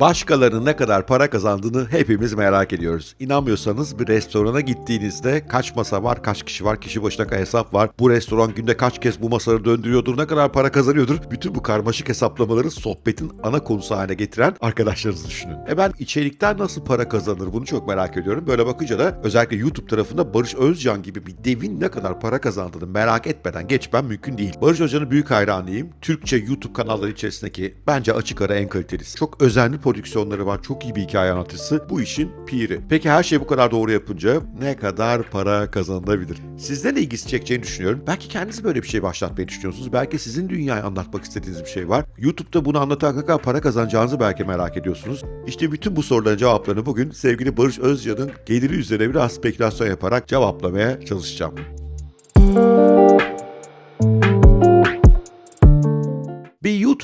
Başkalarının ne kadar para kazandığını hepimiz merak ediyoruz. İnanmıyorsanız bir restorana gittiğinizde kaç masa var, kaç kişi var, kişi başına kaç hesap var, bu restoran günde kaç kez bu masaları döndürüyordur, ne kadar para kazanıyordur. Bütün bu karmaşık hesaplamaları sohbetin ana konusu haline getiren arkadaşlarınızı düşünün. E ben içerikten nasıl para kazanır bunu çok merak ediyorum. Böyle bakınca da özellikle YouTube tarafında Barış Özcan gibi bir devin ne kadar para kazandığını merak etmeden geçmem mümkün değil. Barış Özcan'ın büyük hayranıyım. Türkçe YouTube kanalları içerisindeki bence açık ara en kalitelisi. Çok özenli prodüksiyonları var. Çok iyi bir hikaye anlatıcısı. Bu işin piri. Peki her şey bu kadar doğru yapınca ne kadar para kazanılabilir? Sizden de ilgisi çekeceğini düşünüyorum. Belki kendiniz böyle bir şey başlatmayı düşünüyorsunuz. Belki sizin dünyayı anlatmak istediğiniz bir şey var. YouTube'da bunu anlatan kadar para kazanacağınızı belki merak ediyorsunuz. İşte bütün bu soruların cevaplarını bugün sevgili Barış Özcan'ın geliri üzerine biraz spekülasyon yaparak cevaplamaya çalışacağım. Bir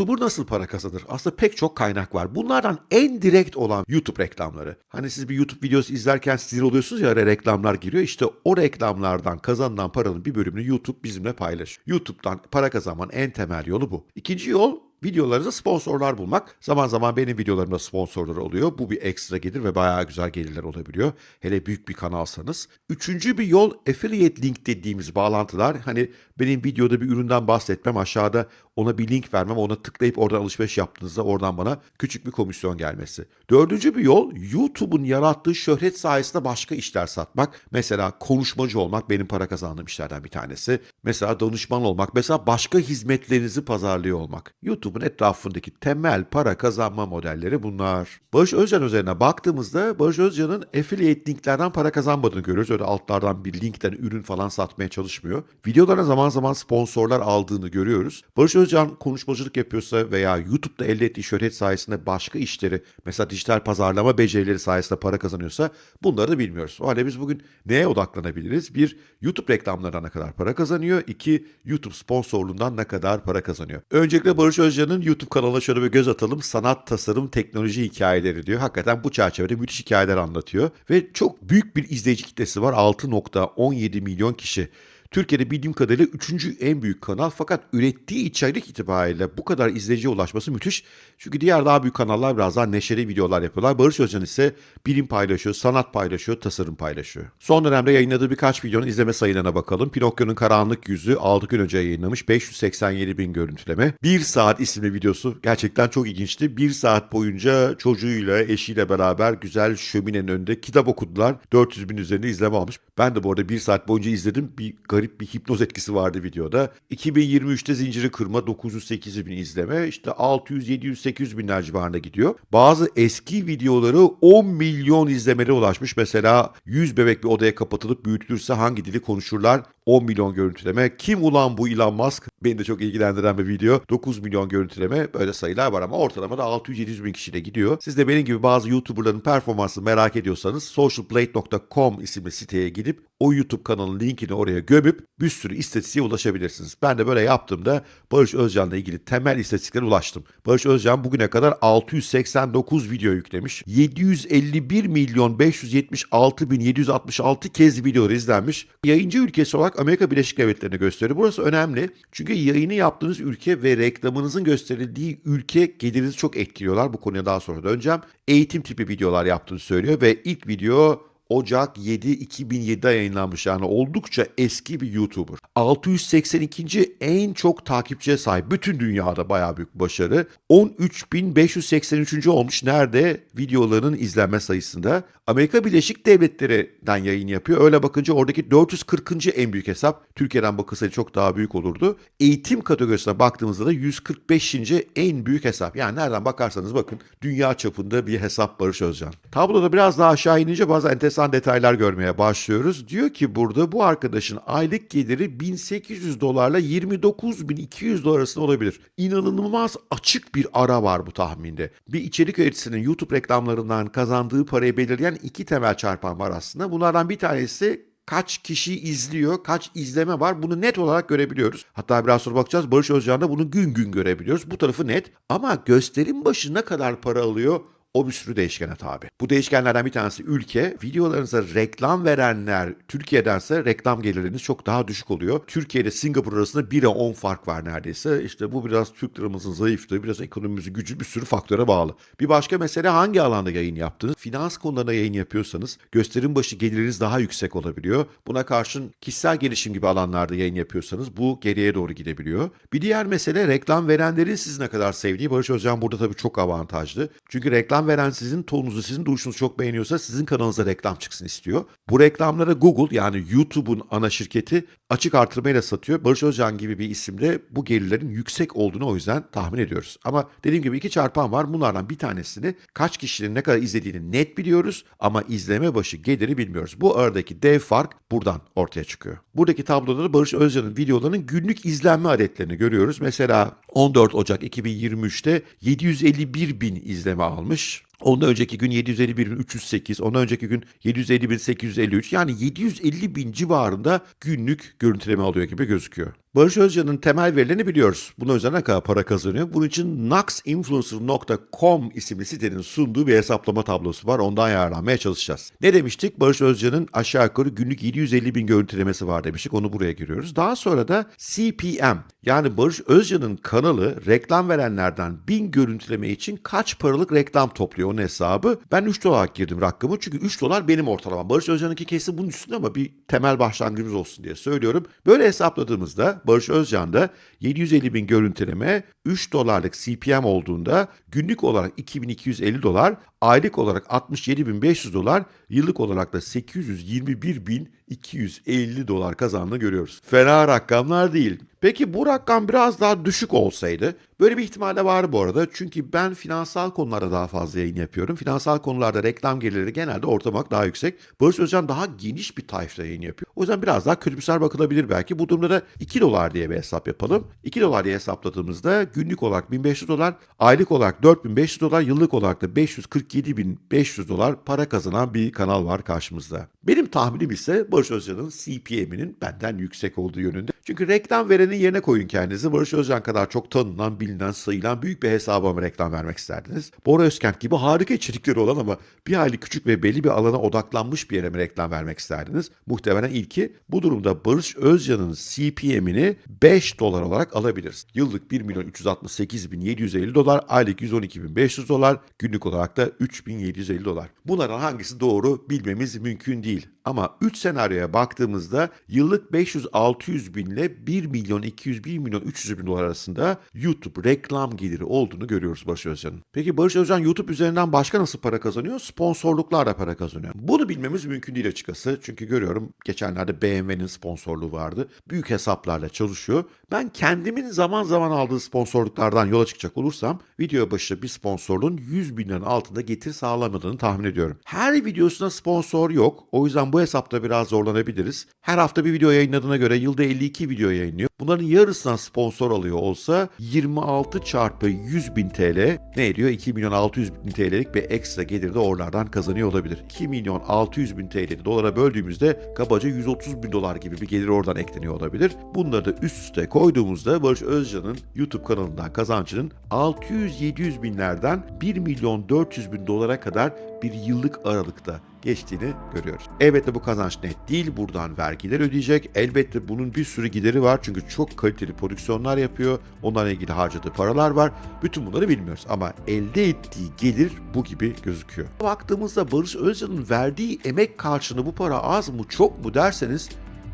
YouTuber nasıl para kazanır? Aslında pek çok kaynak var. Bunlardan en direkt olan YouTube reklamları. Hani siz bir YouTube videosu izlerken sinir oluyorsunuz ya reklamlar giriyor. İşte o reklamlardan kazanılan paranın bir bölümünü YouTube bizimle paylaşıyor. YouTube'dan para kazanmanın en temel yolu bu. İkinci yol videolarınıza sponsorlar bulmak. Zaman zaman benim videolarımda sponsorlar oluyor. Bu bir ekstra gelir ve bayağı güzel gelirler olabiliyor. Hele büyük bir kanalsanız. Üçüncü bir yol affiliate link dediğimiz bağlantılar. Hani benim videoda bir üründen bahsetmem aşağıda ona bir link vermem ona tıklayıp oradan alışveriş yaptığınızda oradan bana küçük bir komisyon gelmesi. Dördüncü bir yol YouTube'un yarattığı şöhret sayesinde başka işler satmak. Mesela konuşmacı olmak benim para kazandığım işlerden bir tanesi. Mesela danışman olmak. Mesela başka hizmetlerinizi pazarlıyor olmak. YouTube'un etrafındaki temel para kazanma modelleri bunlar. Barış Özcan üzerine baktığımızda Barış Özcan'ın affiliate linklerden para kazanmadığını görüyoruz. Öyle altlardan bir linkten ürün falan satmaya çalışmıyor. Videolarına zaman zaman sponsorlar aldığını görüyoruz. Barış Özcan konuşmacılık yapıyorsa veya YouTube'da elde ettiği şöhret sayesinde başka işleri mesela dijital pazarlama becerileri sayesinde para kazanıyorsa bunları da bilmiyoruz. O halde biz bugün neye odaklanabiliriz? Bir, YouTube reklamlarından ne kadar para kazanıyor? İki, YouTube sponsorluğundan ne kadar para kazanıyor? Öncelikle Barış Özcan'ın YouTube kanalına şöyle bir göz atalım. Sanat, tasarım, teknoloji hikayeleri diyor. Hakikaten bu çerçevede müthiş hikayeler anlatıyor. Ve çok büyük bir izleyici kitlesi var. 6.17 milyon kişi. Türkiye'de bildiğim kadarıyla üçüncü en büyük kanal fakat ürettiği içerik itibariyle bu kadar izleyiciye ulaşması müthiş. Çünkü diğer daha büyük kanallar biraz daha neşeli videolar yapıyorlar. Barış Özcan ise bilim paylaşıyor, sanat paylaşıyor, tasarım paylaşıyor. Son dönemde yayınladığı birkaç videonun izleme sayılarına bakalım. Pinokyo'nun Karanlık Yüzü 6 gün önce yayınlamış 587 bin görüntüleme. 1 saat isimli videosu gerçekten çok ilginçti. 1 saat boyunca çocuğuyla, eşiyle beraber güzel şöminenin önünde kitap okudular. 400 bin üzerinde izleme almış. Ben de bu arada 1 saat boyunca izledim. Bir garip bir hipnoz etkisi vardı videoda. 2023'te zinciri kırma 908 bin izleme. İşte 600, 700, 800 binler civarında gidiyor. Bazı eski videoları 10 milyon izlemelere ulaşmış. Mesela 100 bebek bir odaya kapatılıp büyütülürse hangi dili konuşurlar? 10 milyon görüntüleme. Kim ulan bu Elon Musk? Beni de çok ilgilendiren bir video. 9 milyon görüntüleme böyle sayılar var ama ortalamada 600-700 bin kişiyle gidiyor. Siz de benim gibi bazı YouTuber'ların performansını merak ediyorsanız socialplate.com isimli siteye gidip o YouTube kanalının linkini oraya gömüp bir sürü istatistiğe ulaşabilirsiniz. Ben de böyle yaptığımda Barış Özcan'la ilgili temel istatistiklere ulaştım. Barış Özcan bugüne kadar 689 video yüklemiş. 751 milyon 576 bin 766 kez videoları izlenmiş. Yayıncı ülkesi olarak Amerika Birleşik Devletleri'ni gösteriyor. Burası önemli. Çünkü yayını yaptığınız ülke ve reklamınızın gösterildiği ülke gelirinizi çok etkiliyorlar. Bu konuya daha sonra döneceğim. Eğitim tipi videolar yaptığını söylüyor ve ilk video Ocak 7 2007'de yayınlanmış yani oldukça eski bir YouTuber. 682. en çok takipçiye sahip bütün dünyada bayağı büyük başarı. 13.583. olmuş nerede videoların izlenme sayısında. Amerika Birleşik Devletleri'den yayın yapıyor. Öyle bakınca oradaki 440. en büyük hesap. Türkiye'den bakılsaydı çok daha büyük olurdu. Eğitim kategorisine baktığımızda da 145. en büyük hesap. Yani nereden bakarsanız bakın dünya çapında bir hesap Barış Özcan. Tabloda biraz daha aşağı inince bazı enteresan detaylar görmeye başlıyoruz. Diyor ki burada bu arkadaşın aylık geliri 1800 dolarla 29.200 dolar arasında olabilir. İnanılmaz açık bir ara var bu tahminde. Bir içerik üreticisinin YouTube reklamlarından kazandığı parayı belirleyen iki temel çarpan var aslında. Bunlardan bir tanesi kaç kişi izliyor, kaç izleme var bunu net olarak görebiliyoruz. Hatta biraz sonra bakacağız Barış Özcan'da bunu gün gün görebiliyoruz. Bu tarafı net ama gösterim başı ne kadar para alıyor O bir sürü değişkene tabi. Bu değişkenlerden bir tanesi ülke. Videolarınıza reklam verenler Türkiye'dense reklam geliriniz çok daha düşük oluyor. Türkiye Singapur arasında 1'e 10 fark var neredeyse. İşte bu biraz Türk liramızın zayıflığı, biraz ekonomimizin gücü bir sürü faktöre bağlı. Bir başka mesele hangi alanda yayın yaptınız? Finans konularına yayın yapıyorsanız gösterim başı geliriniz daha yüksek olabiliyor. Buna karşın kişisel gelişim gibi alanlarda yayın yapıyorsanız bu geriye doğru gidebiliyor. Bir diğer mesele reklam verenlerin sizi ne kadar sevdiği. Barış Özcan burada tabii çok avantajlı. Çünkü reklam veren sizin tonunuzu, sizin duruşunuzu çok beğeniyorsa sizin kanalınıza reklam çıksın istiyor. Bu reklamlara Google yani YouTube'un ana şirketi açık artırmayla satıyor. Barış Özcan gibi bir isimde bu gelirlerin yüksek olduğunu o yüzden tahmin ediyoruz. Ama dediğim gibi iki çarpan var. Bunlardan bir tanesini kaç kişinin ne kadar izlediğini net biliyoruz ama izleme başı geliri bilmiyoruz. Bu aradaki dev fark buradan ortaya çıkıyor. Buradaki tabloda da Barış Özcan'ın videolarının günlük izlenme adetlerini görüyoruz. Mesela 14 Ocak 2023'te 751 bin izleme almış. Ondan önceki gün 751.308, ondan önceki gün 750.853 yani 750 bin civarında günlük görüntüleme alıyor gibi gözüküyor. Barış Özcan'ın temel verilerini biliyoruz. Buna özel ne kadar para kazanıyor? Bunun için naxinfluencer.com isimli sitenin sunduğu bir hesaplama tablosu var. Ondan yararlanmaya çalışacağız. Ne demiştik? Barış Özcan'ın aşağı yukarı günlük 750 bin görüntülemesi var demiştik. Onu buraya giriyoruz. Daha sonra da CPM yani Barış Özcan'ın kanalı reklam verenlerden 1000 görüntüleme için kaç paralık reklam topluyor onun hesabı. Ben 3 dolar girdim rakamı çünkü 3 dolar benim ortalamam. Barış Özcan'ınki kesin bunun üstünde ama bir temel başlangıcımız olsun diye söylüyorum. Böyle hesapladığımızda Barış Özcan'da 750 bin görüntüleme 3 dolarlık CPM olduğunda günlük olarak 2250 dolar, aylık olarak 67.500 dolar, yıllık olarak da 821.250 dolar kazandığını görüyoruz. Fena rakamlar değil. Peki bu rakam biraz daha düşük olsaydı, böyle bir ihtimal de var bu arada. Çünkü ben finansal konularda daha fazla yayın yapıyorum. Finansal konularda reklam gelirleri genelde ortalamak daha yüksek. Barış Özcan daha geniş bir tayfta yayın yapıyor. O yüzden biraz daha kötümser bakılabilir belki. Bu durumda da 2 dolar diye bir hesap yapalım. 2 dolar diye hesapladığımızda günlük olarak 1500 dolar, aylık olarak 4500 dolar, yıllık olarak da 547.500 dolar para kazanan bir kanal var karşımızda. Benim tahminim ise Barış Özcan'ın CPM'inin benden yüksek olduğu yönünde. Çünkü reklam verenin yerine koyun kendinizi. Barış Özcan kadar çok tanınan, bilinen, sayılan büyük bir hesaba mı reklam vermek isterdiniz? Bora Özkent gibi harika içerikleri olan ama bir hayli küçük ve belli bir alana odaklanmış bir yere mi reklam vermek isterdiniz? Muhtemelen ilki. Bu durumda Barış Özcan'ın CPM'ini 5 dolar olarak alabiliriz. Yıllık 1 milyon 368 bin 750 dolar, aylık 112 bin 500 dolar, günlük olarak da 3750 dolar. Bunlardan hangisi doğru bilmemiz mümkün değil. Ama 3 senaryoya baktığımızda yıllık 500-600 bin ile 1 milyon 200 1 milyon 300 bin dolar arasında YouTube reklam geliri olduğunu görüyoruz Barış Özcan'ın. Peki Barış Özcan YouTube üzerinden başka nasıl para kazanıyor? Sponsorluklarla para kazanıyor. Bunu bilmemiz mümkün değil açıkçası. Çünkü görüyorum geçenlerde BMW'nin sponsorluğu vardı. Büyük hesaplarla çalışıyor. Ben kendimin zaman zaman aldığı sponsorluklardan yola çıkacak olursam video başı bir sponsorluğun 100 bin altında getir sağlamadığını tahmin ediyorum. Her videosuna sponsor yok. O yüzden bu hesapta biraz zorlanabiliriz. Her hafta bir video yayınladığına göre yılda 52 video yayınlıyor. Bunların yarısından sponsor alıyor olsa 26 çarpı 100 bin TL ne ediyor? 2 milyon 600 bin TL'lik bir ekstra gelir de oralardan kazanıyor olabilir. 2 milyon 600 bin TL'yi dolara böldüğümüzde kabaca 130 bin dolar gibi bir gelir oradan ekleniyor olabilir. Bunları da üst üste koyduğumuzda Barış Özcan'ın YouTube kanalından kazancının 600-700 binlerden 1 milyon 400 bin dolara kadar bir yıllık aralıkta geçtiğini görüyoruz. Elbette bu kazanç net değil. Buradan vergiler ödeyecek. Elbette bunun bir sürü gideri var. Çünkü çok kaliteli prodüksiyonlar yapıyor. Onlarla ilgili harcadığı paralar var. Bütün bunları bilmiyoruz. Ama elde ettiği gelir bu gibi gözüküyor. Baktığımızda Barış Özcan'ın verdiği emek karşılığında bu para az mı çok mu derseniz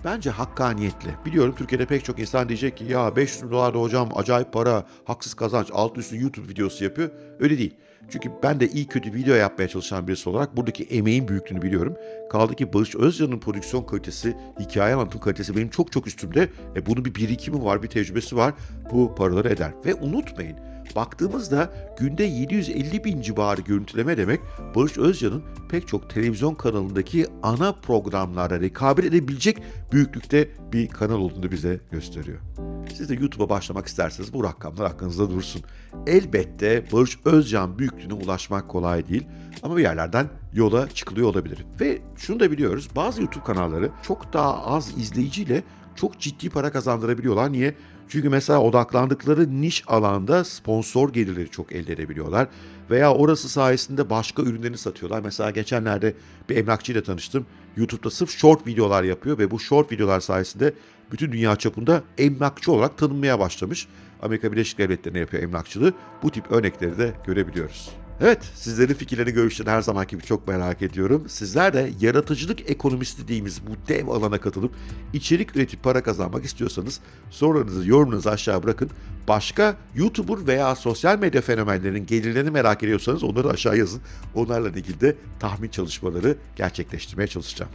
Bence hakkaniyetli. Biliyorum Türkiye'de pek çok insan diyecek ki ya 500 bin dolar da hocam acayip para, haksız kazanç, alt üstü YouTube videosu yapıyor. Öyle değil. Çünkü ben de iyi kötü video yapmaya çalışan birisi olarak buradaki emeğin büyüklüğünü biliyorum. Kaldı ki Barış Özcan'ın prodüksiyon kalitesi, hikaye anlatım kalitesi benim çok çok üstümde. E bunun bir birikimi var, bir tecrübesi var. Bu paraları eder. Ve unutmayın Baktığımızda günde 750 bin civarı görüntüleme demek Barış Özcan'ın pek çok televizyon kanalındaki ana programlara rekabet edebilecek büyüklükte bir kanal olduğunu bize gösteriyor. Siz de YouTube'a başlamak isterseniz bu rakamlar hakkınızda dursun. Elbette Barış Özcan büyüklüğüne ulaşmak kolay değil ama bir yerlerden yola çıkılıyor olabilir. Ve şunu da biliyoruz bazı YouTube kanalları çok daha az izleyiciyle çok ciddi para kazandırabiliyorlar. Niye? Çünkü mesela odaklandıkları niş alanda sponsor gelirleri çok elde edebiliyorlar. Veya orası sayesinde başka ürünlerini satıyorlar. Mesela geçenlerde bir emlakçıyla tanıştım. YouTube'da sırf short videolar yapıyor ve bu short videolar sayesinde bütün dünya çapında emlakçı olarak tanınmaya başlamış. Amerika Birleşik Devletleri'ne yapıyor emlakçılığı. Bu tip örnekleri de görebiliyoruz. Evet, sizlerin fikirlerini, görüşlerini her zamanki gibi çok merak ediyorum. Sizler de yaratıcılık ekonomisi dediğimiz bu dev alana katılıp içerik üretip para kazanmak istiyorsanız sorularınızı, yorumunuzu aşağı bırakın. Başka YouTuber veya sosyal medya fenomenlerinin gelirlerini merak ediyorsanız onları aşağı yazın. Onlarla ilgili de tahmin çalışmaları gerçekleştirmeye çalışacağım.